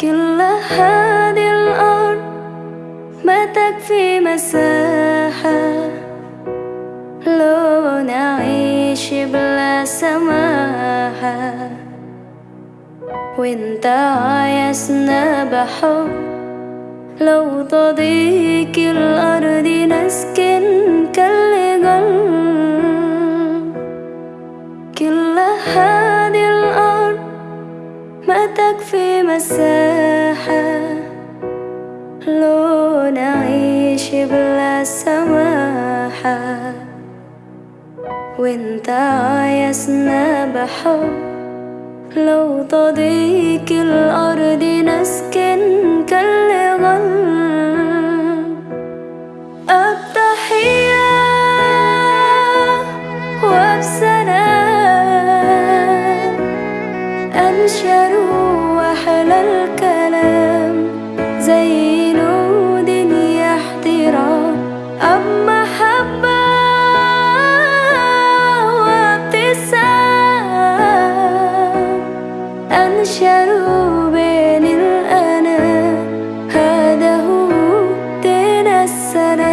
كل هذه الأرض ما تكفي مساحة. لو نعيش بلا سماحة. وانت عايزنا بحب لو تضيق الأرض نسكن كل قلب كل هذه الأرض ما تكفي مساحة. لو نعيش بلا سماحة وانت عايزنا بحب. لو تضيق الأرض أنشروا بين الأنام هذا هو دين السلام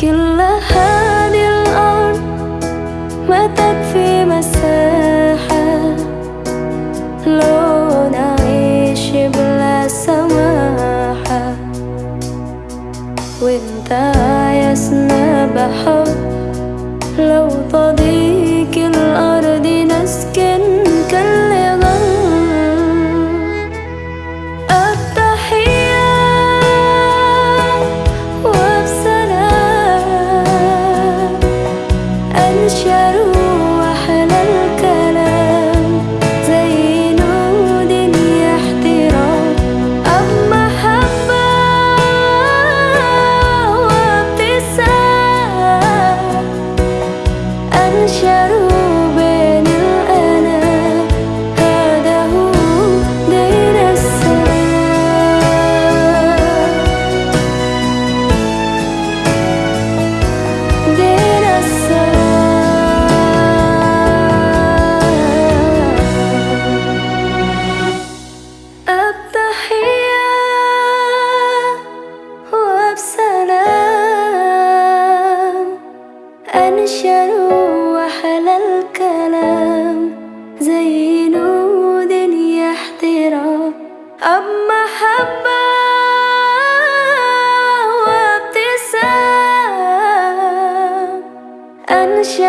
كل هذه وانت عايزنا بحب لو تضيق الأرض نسكن كالغل التحية وبسلام أنشروا